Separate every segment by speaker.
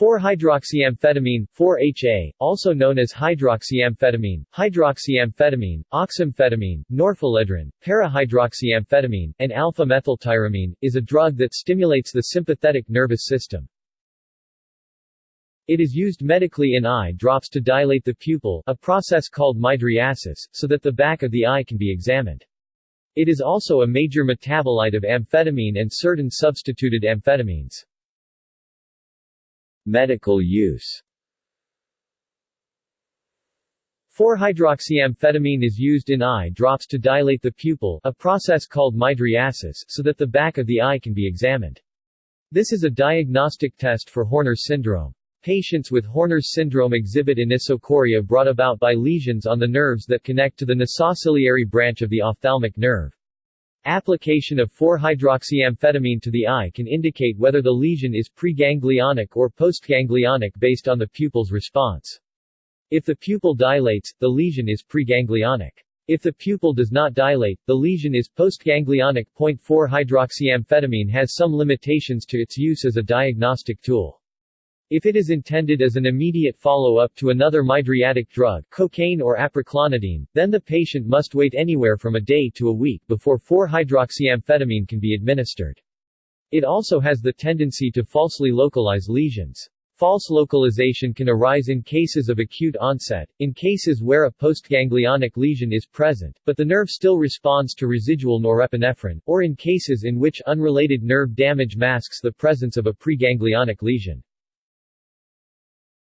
Speaker 1: 4-hydroxyamphetamine, 4-HA, also known as hydroxyamphetamine, hydroxyamphetamine, oxamphetamine, para-hydroxyamphetamine, and alpha-methyltyramine, is a drug that stimulates the sympathetic nervous system. It is used medically in eye drops to dilate the pupil a process called mydriasis, so that the back of the eye can be examined. It is also a major metabolite of amphetamine and certain substituted amphetamines.
Speaker 2: Medical use
Speaker 1: 4-hydroxyamphetamine is used in eye drops to dilate the pupil a process called mydriasis so that the back of the eye can be examined. This is a diagnostic test for Horner's syndrome. Patients with Horner's syndrome exhibit anisocoria brought about by lesions on the nerves that connect to the nasociliary branch of the ophthalmic nerve. Application of 4-hydroxyamphetamine to the eye can indicate whether the lesion is preganglionic or postganglionic based on the pupil's response. If the pupil dilates, the lesion is preganglionic. If the pupil does not dilate, the lesion is postganglionic. 4-hydroxyamphetamine has some limitations to its use as a diagnostic tool. If it is intended as an immediate follow-up to another mydriatic drug cocaine or apraclonidine, then the patient must wait anywhere from a day to a week before 4-hydroxyamphetamine can be administered. It also has the tendency to falsely localize lesions. False localization can arise in cases of acute onset, in cases where a postganglionic lesion is present, but the nerve still responds to residual norepinephrine, or in cases in which unrelated nerve damage masks the presence of a preganglionic lesion.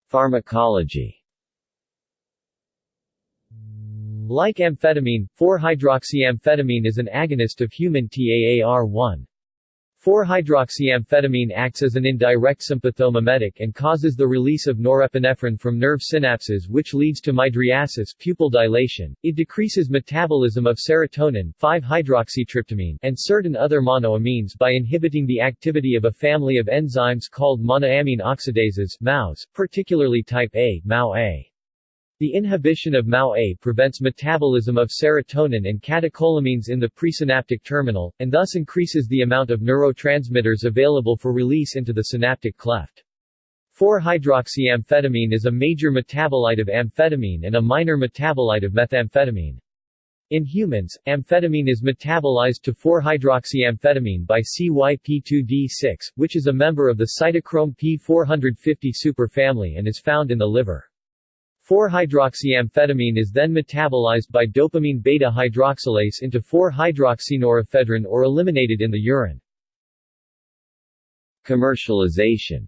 Speaker 2: Pharmacology
Speaker 1: Like amphetamine, 4-hydroxyamphetamine is an agonist of human TAAR1. 4-hydroxyamphetamine acts as an indirect sympathomimetic and causes the release of norepinephrine from nerve synapses which leads to mydriasis pupil dilation. It decreases metabolism of serotonin 5-hydroxytryptamine and certain other monoamines by inhibiting the activity of a family of enzymes called monoamine oxidases MAOs, particularly type A, MAO-A. The inhibition of MAO-A prevents metabolism of serotonin and catecholamines in the presynaptic terminal, and thus increases the amount of neurotransmitters available for release into the synaptic cleft. 4-hydroxyamphetamine is a major metabolite of amphetamine and a minor metabolite of methamphetamine. In humans, amphetamine is metabolized to 4-hydroxyamphetamine by CYP2D6, which is a member of the cytochrome P450 superfamily and is found in the liver. 4-hydroxyamphetamine is then metabolized by dopamine beta-hydroxylase into 4-hydroxynorepinephrine or eliminated in the urine.
Speaker 2: Commercialization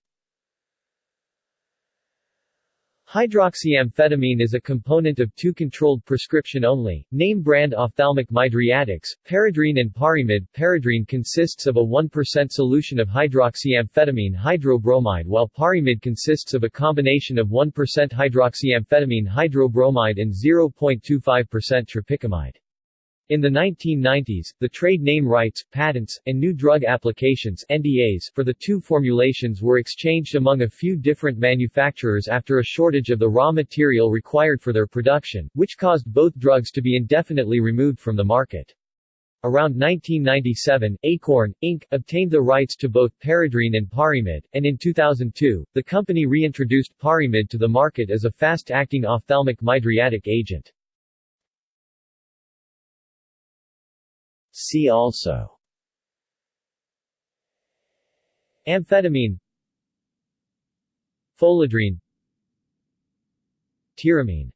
Speaker 1: Hydroxyamphetamine is a component of two controlled prescription-only, name-brand ophthalmic mydriatics, Paredrine and Paremyd. Paredrine consists of a 1% solution of hydroxyamphetamine hydrobromide while Paremyd consists of a combination of 1% hydroxyamphetamine hydrobromide and 0.25% tropicamide. In the 1990s, the trade name rights, patents, and new drug applications NDAs for the two formulations were exchanged among a few different manufacturers after a shortage of the raw material required for their production, which caused both drugs to be indefinitely removed from the market. Around 1997, Akorn, Inc., obtained the rights to both Paredrine and Paremyd, and in 2002, the company reintroduced Paremyd to the market as a fast-acting ophthalmic mydriatic agent.
Speaker 2: See also.
Speaker 1: Amphetamine. Pholedrine Tyramine.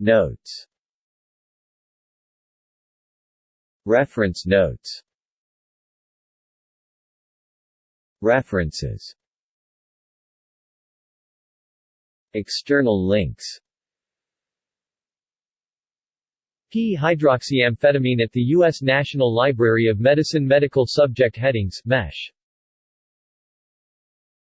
Speaker 2: Notes. Reference notes. References. External links
Speaker 1: P-hydroxyamphetamine at the U.S. National Library of Medicine Medical Subject Headings MESH